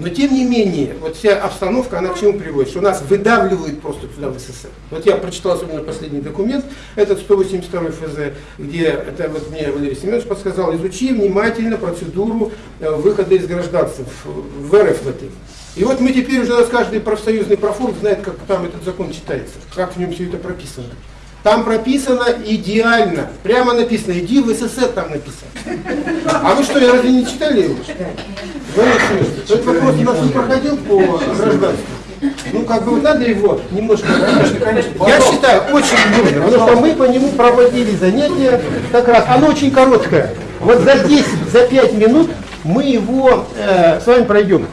Но тем не менее, вот вся обстановка, она к чему приводит? Что нас выдавливают просто туда в СССР. Вот я прочитал особенно последний документ, этот 182 ФЗ, где, это вот мне Валерий Семенович подсказал, изучи внимательно процедуру э, выхода из гражданства в, РФ в этой. И вот мы теперь уже у нас каждый профсоюзный профорг знает, как там этот закон читается, как в нем все это прописано. Там прописано идеально. Прямо написано, иди в СССР там написано. А вы что, я разве не читали его? Этот вопрос у нас не проходил по гражданству. Ну, как бы вот надо его немножко... Конечно, конечно. Я считаю, очень нужно, потому что мы по нему проводили занятия как раз. Оно очень короткое. Вот за 10, за 5 минут мы его э, с вами пройдем.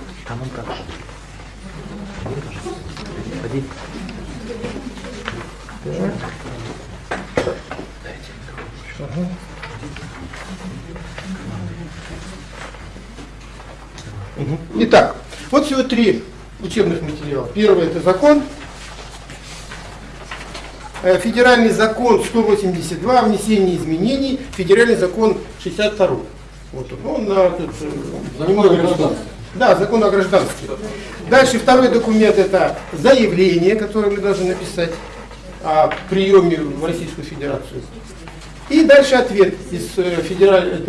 Итак, вот всего три учебных материала. Первый это закон. Э, федеральный закон 182 внесение изменений. Федеральный закон 62. Вот он, он на, тут, немного гражданстве. Да, закон о гражданстве. Дальше второй документ это заявление, которое мы должны написать о приеме в Российскую Федерацию. И дальше ответ из э, федерального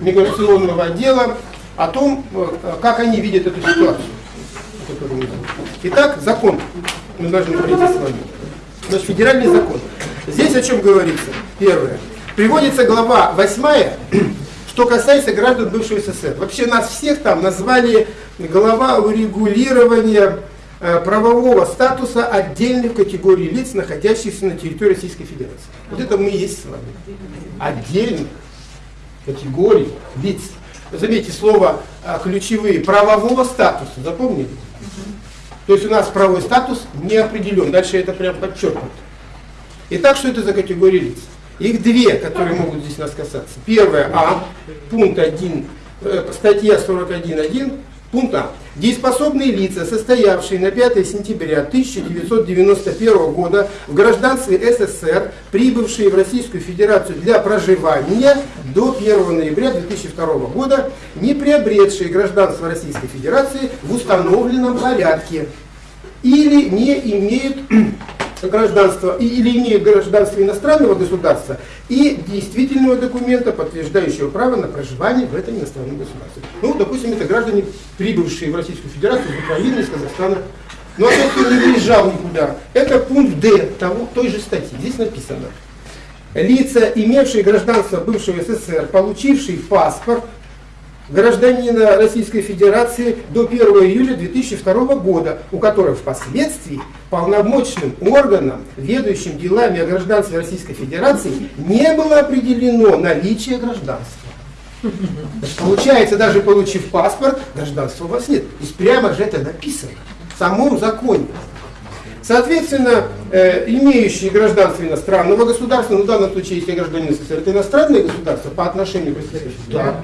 миграционного отдела о том, э, как они видят эту ситуацию. Итак, закон. Мы должны пройти с вами. Значит, федеральный закон. Здесь о чем говорится? Первое. Приводится глава 8, что касается граждан бывшего СССР. Вообще нас всех там назвали глава урегулирования э, правового статуса отдельных категорий лиц, находящихся на территории Российской Федерации. Вот это мы и есть с вами. Отдельных категорий лиц заметьте слово а, ключевые, правового статуса, запомнили? То есть у нас правовой статус не определен, дальше это прям подчеркнуто. Итак, что это за категории лиц? Их две, которые могут здесь нас касаться. Первое А, пункт 1, э, статья 41.1, пункт А. Дееспособные лица, состоявшие на 5 сентября 1991 года в гражданстве СССР, прибывшие в Российскую Федерацию для проживания до 1 ноября 2002 года, не приобретшие гражданство Российской Федерации в установленном порядке или не имеют гражданства или имеют гражданство иностранного государства и действительного документа, подтверждающего право на проживание в этом иностранном государстве. Ну, допустим, это граждане, прибывшие в Российскую Федерацию из Украины, из Казахстана. Но тот, кто не выезжал никуда, это пункт Д того, той же статьи. Здесь написано. Лица, имевшие гражданство бывшего СССР, получившие паспорт, гражданина Российской Федерации до 1 июля 2002 года, у которого впоследствии полномочным органом, ведущим делами о гражданстве Российской Федерации, не было определено наличие гражданства. Получается, даже получив паспорт, гражданства у вас нет. Есть прямо же это написано в самом законе. Соответственно, э, имеющие гражданство иностранного государства, ну в данном случае, если гражданин СССР, это иностранное государство по отношению к СССР, да,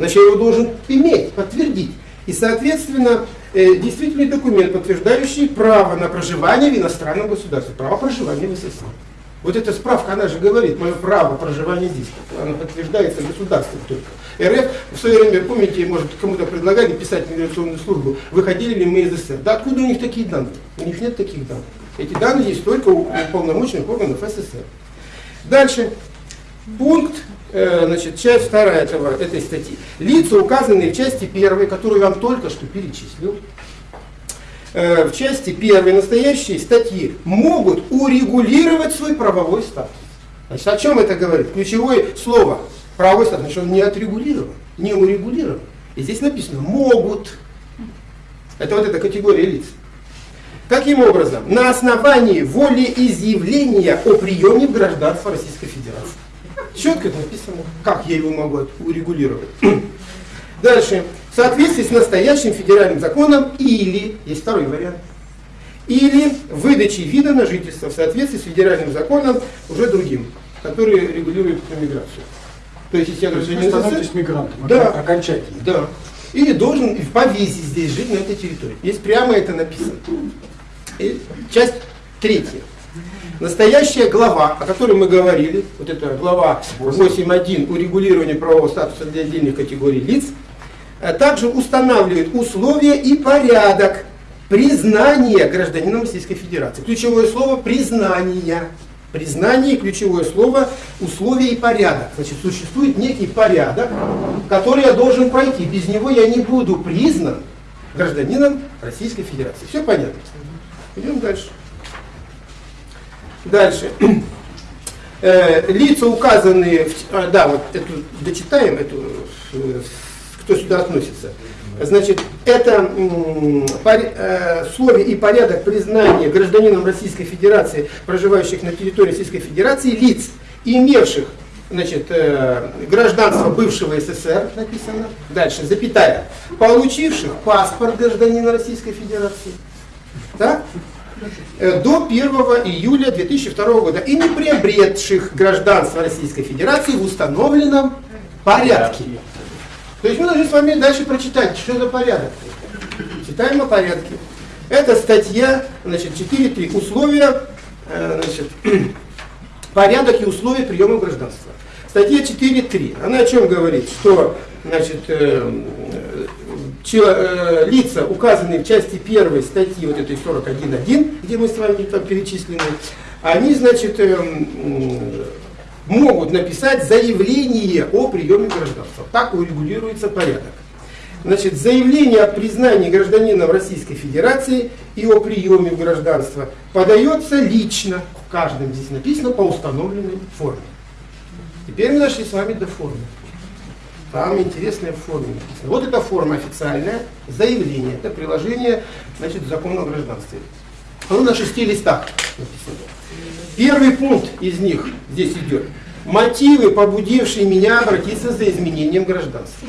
Значит, его должен иметь, подтвердить. И, соответственно, э, действительный документ, подтверждающий право на проживание в иностранном государстве, право проживания в СССР. Вот эта справка, она же говорит, мое право проживания здесь, оно подтверждается государством только. РФ в свое время, помните, может, кому-то предлагали писать миграционную службу, выходили ли мы из СССР. Да откуда у них такие данные? У них нет таких данных. Эти данные есть только у полномочных органов СССР. Дальше. Пункт значит, часть вторая этого, этой статьи. Лица, указанные в части первой, которую я вам только что перечислил, э, в части первой настоящей статьи могут урегулировать свой правовой статус. Значит, о чем это говорит? Ключевое слово правовой статус, значит, он не отрегулирован, не урегулирован. И здесь написано «могут». Это вот эта категория лиц. Каким образом? На основании волеизъявления о приеме в гражданство Российской Федерации. Четко написано, как я его могу урегулировать. Дальше. В соответствии с настоящим федеральным законом или, есть второй вариант, или выдачей вида на жительство в соответствии с федеральным законом уже другим, который регулирует миграцию. То есть, если я гражданин становитесь мигрантом да, окончательно. Да. Или должен по визе здесь жить на этой территории. Здесь прямо это написано. И часть третья. Настоящая глава, о которой мы говорили, вот эта глава 8.1 урегулирования правового статуса для отдельных категорий лиц, а также устанавливает условия и порядок признания гражданином Российской Федерации. Ключевое слово признание. Признание, ключевое слово, условия и порядок. Значит, существует некий порядок, который я должен пройти. Без него я не буду признан гражданином Российской Федерации. Все понятно? Идем дальше. Дальше. Э, лица указанные, в, а, да, вот эту дочитаем, эту, э, кто сюда относится. Значит, это э, условия и порядок признания гражданином Российской Федерации, проживающих на территории Российской Федерации, лиц, имевших значит, э, гражданство бывшего СССР, написано, дальше, запятая, получивших паспорт гражданина Российской Федерации, так? Э, до 1 июля 2002 года и не приобретших гражданство Российской Федерации в установленном порядке. То есть мы должны с вами дальше прочитать, что за порядок. Читаем о порядке. Это статья, значит, 4.3. Условия, э, значит, порядок и условия приема гражданства. Статья 4.3. Она о чем говорит? Что, значит, э, лица, указанные в части 1 статьи вот этой 41.1, где мы с вами там перечислены, они, значит, могут написать заявление о приеме гражданства. Так урегулируется порядок. Значит, заявление о признании гражданином Российской Федерации и о приеме гражданства подается лично, в каждом здесь написано, по установленной форме. Теперь мы дошли с вами до формы. Там интересная форма. Вот эта форма официальная, заявление, это приложение значит, закона о гражданстве. Оно на шести листах написано. Первый пункт из них здесь идет. Мотивы, побудившие меня обратиться за изменением гражданства.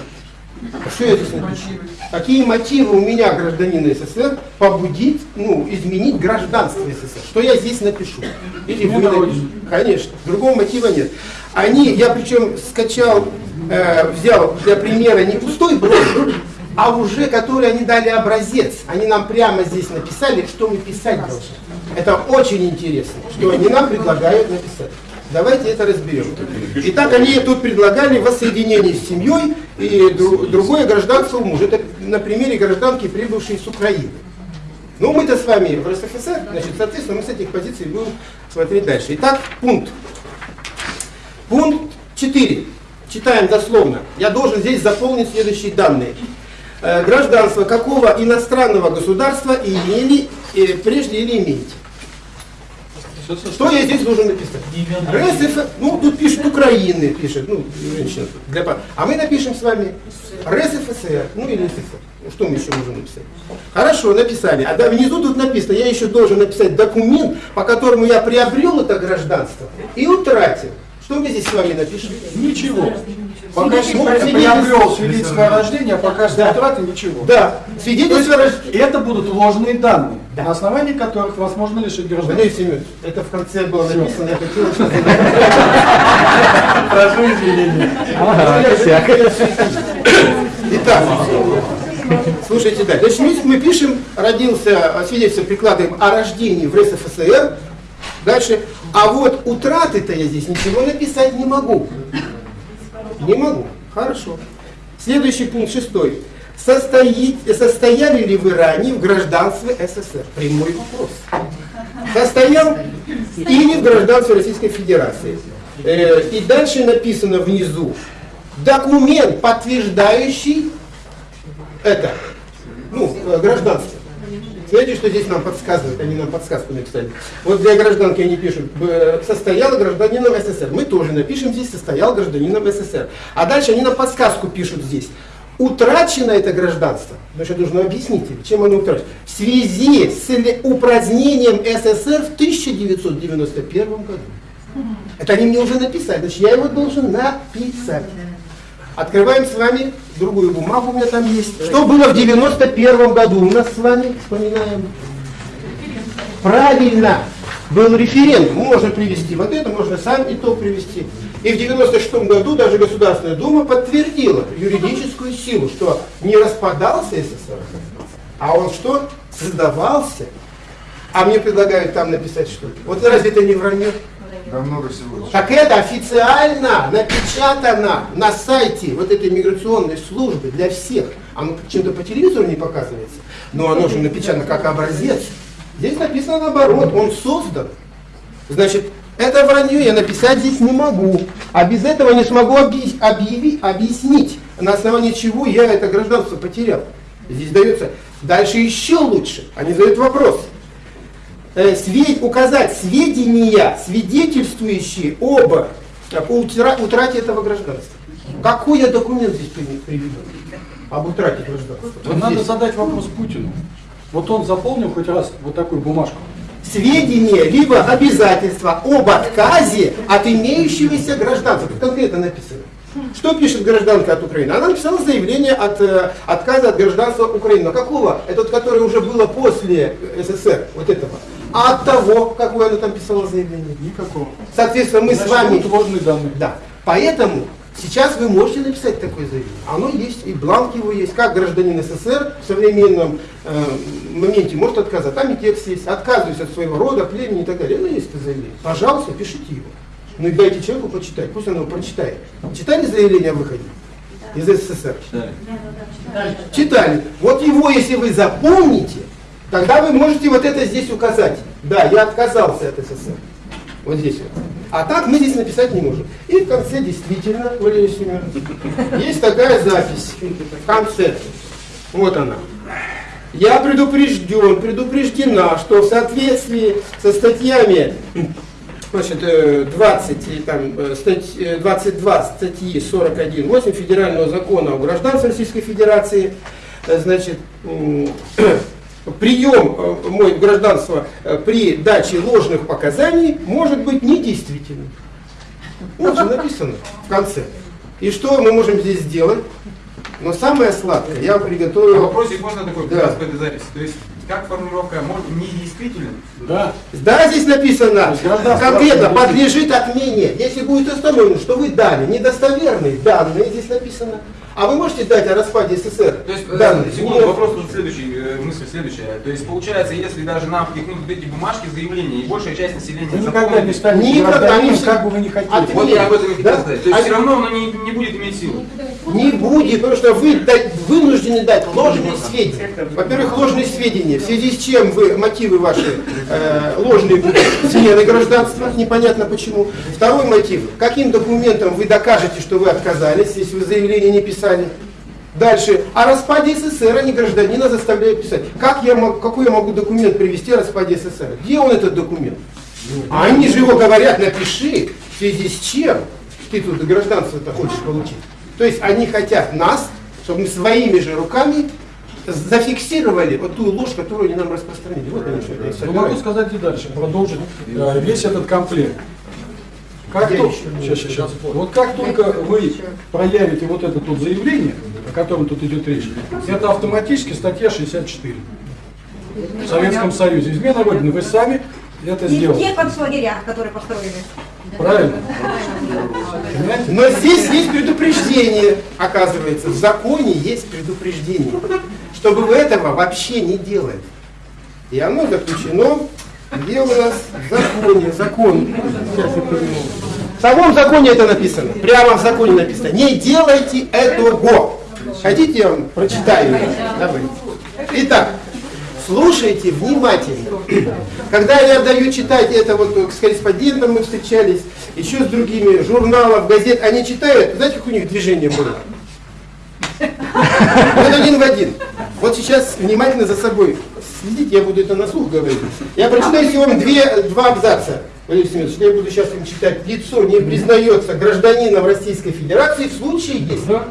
Что я здесь напишу? Какие мотивы у меня, гражданина СССР, побудить, ну, изменить гражданство СССР? Что я здесь напишу? Или вы напишите? Конечно, другого мотива нет. Они, я причем скачал, э, взял для примера не пустой блок, а уже который они дали образец. Они нам прямо здесь написали, что мы писать должны. Это очень интересно, что они нам предлагают написать. Давайте это разберем. Итак, они тут предлагали воссоединение с семьей и другое гражданство у мужа. Это на примере гражданки, прибывшей с Украины. Ну, мы-то с вами в РСФСР, значит, соответственно, мы с этих позиций будем смотреть дальше. Итак, пункт. Пункт 4. Читаем дословно. Я должен здесь заполнить следующие данные. Э, гражданство какого иностранного государства имели э, прежде или имеете? Что я здесь должен написать? РСФ, ну тут пишет Украины, пишет, ну, женщина. Для, а мы напишем с вами РСФСР, ну или СССР. Ну, что мы еще можем написать? Хорошо, написали. А да, внизу тут написано, я еще должен написать документ, по которому я приобрел это гражданство и утратил. Что мы здесь с вами напишем? Ничего. Пока приобрел свидетельство о рождении, а пока да. утраты ничего. Да. Свидетельство о рождении. Это будут ложные данные, да. на основании которых вас можно лишить гражданства. Это в конце было написано, я хотел. Прошу извинения. Итак, слушайте дальше. Значит, мы пишем, родился, свидетельство прикладываем о рождении в РСФСР, Дальше, а вот утраты-то я здесь ничего написать не могу. Не могу. Хорошо. Следующий пункт, шестой. Состоит, состояли ли вы ранее в гражданстве СССР? Прямой вопрос. Состоял или в гражданстве Российской Федерации? Э, и дальше написано внизу. Документ, подтверждающий это, ну, э, гражданство. Смотрите, что здесь нам подсказывают, они нам подсказку написали. Вот для гражданки они пишут, состоял гражданином СССР. Мы тоже напишем здесь, состоял гражданином СССР. А дальше они нам подсказку пишут здесь. Утрачено это гражданство, значит, нужно объяснить, чем оно утрачено, в связи с упразднением СССР в 1991 году. Это они мне уже написали, значит, я его должен написать. Открываем с вами другую бумагу, у меня там есть. Что было в 91 году у нас с вами, вспоминаем. Правильно, был референдум. Можно привести вот это, можно сам и то привести. И в 96 году даже Государственная Дума подтвердила юридическую силу, что не распадался СССР, а он что? Создавался. А мне предлагают там написать что? Вот разве это не вранье? Да много всего. Так это официально напечатано на сайте вот этой миграционной службы для всех. Оно чем-то по телевизору не показывается, но оно же напечатано как образец. Здесь написано наоборот, он создан. Значит, это вранье я написать здесь не могу. А без этого не смогу объявить, объяснить, на основании чего я это гражданство потерял. Здесь дается дальше еще лучше. Они задают вопрос. Э, указать сведения, свидетельствующие об утра, утрате этого гражданства. Какой я документ здесь приведу? Об утрате гражданства. Вот надо здесь. задать вопрос Путину. Вот он заполнил хоть раз вот такую бумажку сведения, либо обязательства об отказе от имеющегося гражданства. Тут конкретно написано. Что пишет гражданка от Украины? Она написала заявление от э, отказа от гражданства Украины. Но какого? Это которое уже было после СССР, вот этого. А от того, какое она там писала заявление? Никакого. Соответственно, мы Значит, с вами... ложные данные. Да. Поэтому Сейчас вы можете написать такое заявление. Оно есть, и бланк его есть. Как гражданин СССР в современном э, моменте может отказать. Там и текст есть. Отказываюсь от своего рода, племени и так далее. Ну, есть это заявление. Пожалуйста, пишите его. Ну и дайте человеку почитать. Пусть он его прочитает. Читали заявление о выходе? Из СССР? Читали. Читали. Вот его, если вы запомните, тогда вы можете вот это здесь указать. Да, я отказался от СССР. Вот здесь вот. А так мы здесь написать не можем. И в конце действительно, Валерий Семенович, есть такая запись в конце. Вот она. Я предупрежден, предупреждена, что в соответствии со статьями значит, 20, там, 22 статьи 41.8 Федерального закона о гражданстве Российской Федерации, значит, прием э, мой гражданство э, при даче ложных показаний может быть недействительным. Вот же написано в конце. И что мы можем здесь сделать? Но самое сладкое, я приготовил... А вопросик можно такой, да. к этой записи? То есть, как формулировка, может, недействителен? Да. Да, здесь написано, конкретно, подлежит отмене. Если будет установлено, что вы дали недостоверные данные, здесь написано, а вы можете дать о распаде СССР? То есть, э, да, секунду, вопрос тут следующий, э, мысль следующая. То есть, получается, если даже нам впихнуть вот эти бумажки заявления, и большая часть населения... Вы никогда не станете никогда, они, как бы вы не хотели. Отменить. Вот я об этом и хотел да? сказать. То есть, а все равно оно не, не будет иметь силу. Не будет, потому что вы дать, вынуждены дать ложные сведения. Во-первых, ложные сведения, в связи с чем вы, мотивы ваши э, ложные будут смены гражданства, непонятно почему. Второй мотив, каким документом вы докажете, что вы отказались, если вы заявление не писали. Дальше. О распаде СССР они гражданина заставляют писать. Как я, какой я могу документ привести о распаде СССР? Где он этот документ? А они же его говорят, напиши, в связи с чем ты тут гражданство-то хочешь получить. То есть они хотят нас, чтобы мы своими же руками зафиксировали вот ту ложь, которую они нам распространили. Вот они что это ну, Могу сказать и дальше, продолжить э, весь этот комплект. Как то, сейчас, сейчас, вот как только вы проявите вот это тут заявление, о котором тут идет речь, это автоматически статья 64. В Советском Союзе. Измена Родины. Вы сами это сделали. Не в концлагерях, которые построены. Правильно. Но здесь есть предупреждение, оказывается. В законе есть предупреждение, чтобы вы этого вообще не делали. И оно заключено, где у нас законе, закон. Сейчас я В самом законе это написано, прямо в законе написано. Не делайте этого. Хотите, я вам прочитаю? Давай. Итак, слушайте внимательно. Когда я даю читать это, вот с корреспондентом мы встречались, еще с другими, журналов, газет, они читают, знаете, как у них движение было? Вот один в один. Вот сейчас внимательно за собой следите, я буду это на слух говорить. Я прочитаю сегодня две, два абзаца. Валерий Семенович, я буду сейчас им читать. Лицо не признается гражданином Российской Федерации в случае, если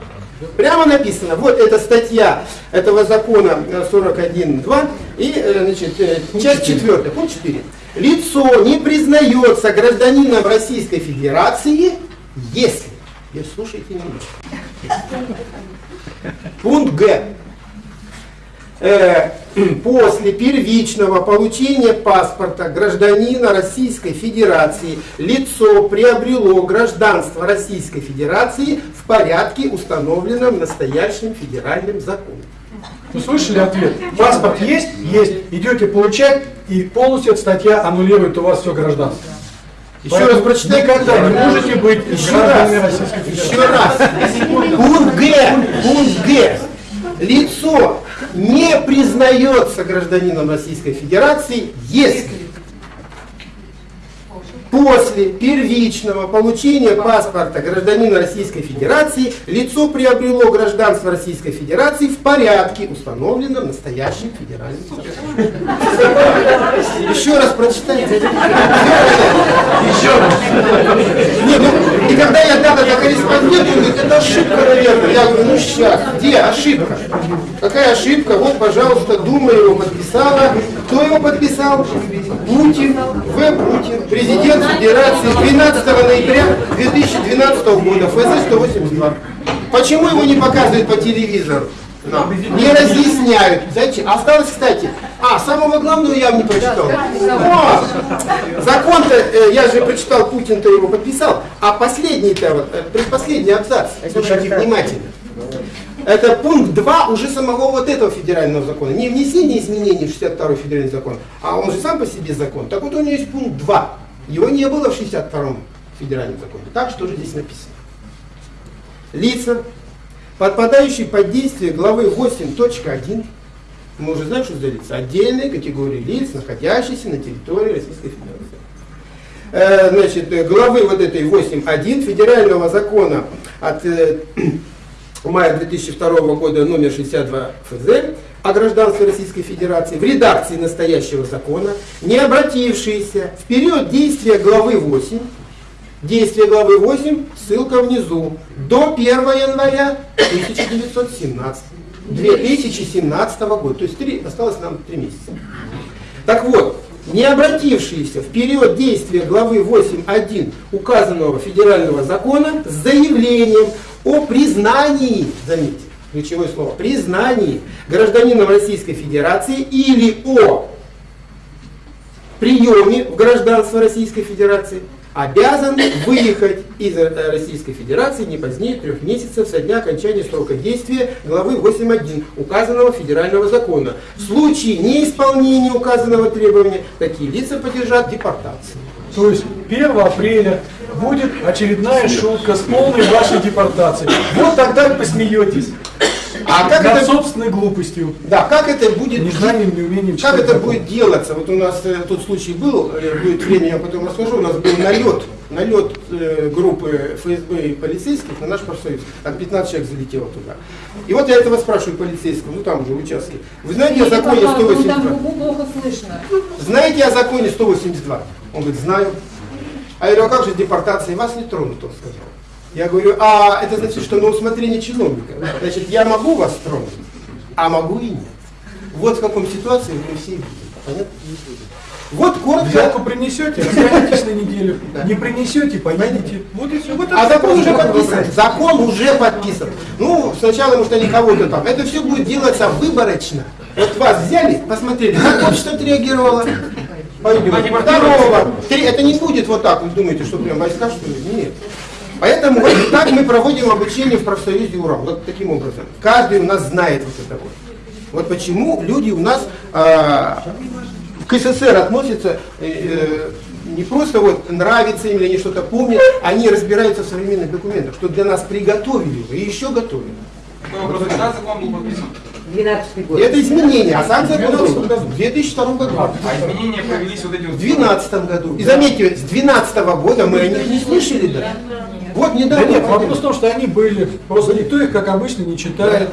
Прямо написано, вот эта статья этого закона 41.2 и э, значит, э, часть 4, пункт 4. Лицо не признается гражданином Российской Федерации, если, и слушайте меня, пункт Г. Э, после первичного получения паспорта гражданина Российской Федерации лицо приобрело гражданство Российской Федерации в порядке, установленном настоящим федеральным законом. Вы слышали ответ? Паспорт есть? Есть. Идете получать, и полностью эта статья аннулирует у вас все гражданство. Еще Поэтому раз прочитай. Никогда не можете быть гражданами Российской Федерации. Еще раз. Пункт Г. Пункт Г лицо не признается гражданином Российской Федерации, если После первичного получения паспорта гражданина Российской Федерации лицо приобрело гражданство Российской Федерации в порядке, установленном настоящим федеральным законом. Еще раз прочитайте. Еще раз. Не, ну, и когда я дал это корреспонденту, это ошибка, наверное. Я говорю, ну сейчас, где ошибка? Какая ошибка? Вот, пожалуйста, Дума его подписала. Кто его подписал? Путин, В. Путин, президент Федерации 12 ноября 2012 года, ФЗ-182. Почему его не показывают по телевизору? Нам. Не разъясняют. Зачем? Осталось, кстати, а, самого главного я не прочитал. О, закон-то, э, я же прочитал, Путин-то его подписал, а последний-то, вот, э, предпоследний абзац, слушайте внимательно. Это пункт 2 уже самого вот этого федерального закона. Не внесение изменений в 62 федеральный закон, а он же сам по себе закон. Так вот у него есть пункт 2. Его не было в 62 федеральном законе. Так что же здесь написано? Лица, подпадающие под действие главы 8.1, мы уже знаем, что за лица, отдельные категории лиц, находящиеся на территории Российской Федерации. Э, значит, э, главы вот этой 8.1 федерального закона от э, мая 2002 года номер 62 ФЗ о гражданстве Российской Федерации в редакции настоящего закона, не обратившиеся в период действия главы 8, действие главы 8, ссылка внизу, до 1 января 1917, 2017 года, то есть 3, осталось нам 3 месяца. Так вот, не обратившиеся в период действия главы 8.1 указанного федерального закона с заявлением о признании, заметьте, ключевое слово, признании гражданином Российской Федерации или о приеме в гражданство Российской Федерации, обязан выехать из э, Российской Федерации не позднее трех месяцев со дня окончания срока действия главы 8.1 указанного федерального закона. В случае неисполнения указанного требования такие лица подлежат депортации. То есть 1 апреля будет очередная шутка с полной вашей депортацией. Вот тогда вы посмеетесь. А как Над это, собственной глупостью. да, как это будет Нежнанием, неумением Как это закон. будет делаться? Вот у нас э, тот случай был, э, будет время, я потом расскажу, у нас был налет, налет э, группы ФСБ и полицейских на наш профсоюз. Там 15 человек залетело туда. И вот я этого спрашиваю полицейского, ну там уже участки. Вы знаете о законе Там 182? губу плохо слышно. Знаете о законе 182? Он говорит, знаю. А я говорю, а как же депортация? Вас не тронут, он сказал. Я говорю, а это значит, что на усмотрение чиновника. Значит, я могу вас тронуть, а могу и нет. Вот в каком ситуации мы все видим. Понятно? Вот коротко. Взятку принесете, останетесь на неделю. Не принесете, поедете. Вот и все. Вот А закон уже подписан. Закон уже подписан. Ну, сначала, может, они кого-то там. Это все будет делаться выборочно. Вот вас взяли, посмотрели, как общество отреагировало. Пойдем. Второго. Три. Это не будет вот так. Вы думаете, что прям войска, что ли? Нет. Поэтому вот так мы проводим обучение в профсоюзе УРАМ. Вот таким образом. Каждый у нас знает вот это вот. Вот почему люди у нас а, к СССР относятся э, э, не просто вот нравится им или они что-то помнят, они разбираются в современных документах, что для нас приготовили и еще готовят. Такой вопрос, когда закон был подписан? 12 год. Это изменение, а сам закон был в 2002 году. А изменения провелись вот эти вот... В 2012 году. И заметьте, с 2012 года мы о них не слышали даже. Вот Да недавно. нет, вопрос в том, что они были. Просто никто их, как обычно, не читает.